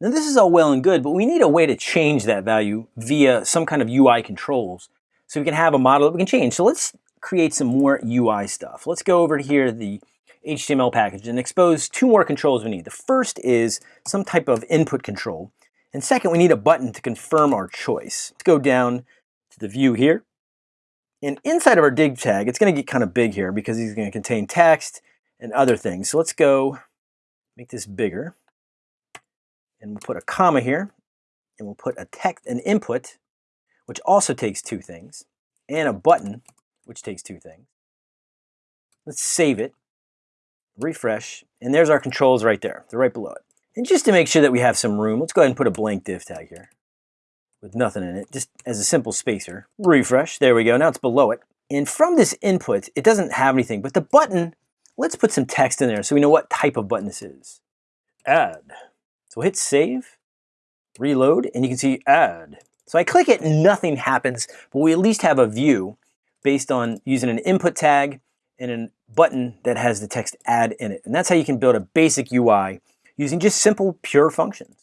Now this is all well and good, but we need a way to change that value via some kind of UI controls. So we can have a model that we can change. So let's create some more UI stuff. Let's go over here to the HTML package and expose two more controls we need. The first is some type of input control. And second, we need a button to confirm our choice. Let's go down to the view here. And inside of our div tag, it's going to get kind of big here because it's going to contain text and other things. So let's go make this bigger. And we'll put a comma here. And we'll put a text, an input, which also takes two things, and a button, which takes two things. Let's save it, refresh, and there's our controls right there. They're right below it. And just to make sure that we have some room, let's go ahead and put a blank div tag here with nothing in it, just as a simple spacer. Refresh, there we go, now it's below it. And from this input, it doesn't have anything, but the button, let's put some text in there so we know what type of button this is. Add. So hit save, reload, and you can see add. So I click it, nothing happens, but we at least have a view based on using an input tag and a button that has the text add in it. And that's how you can build a basic UI using just simple pure functions.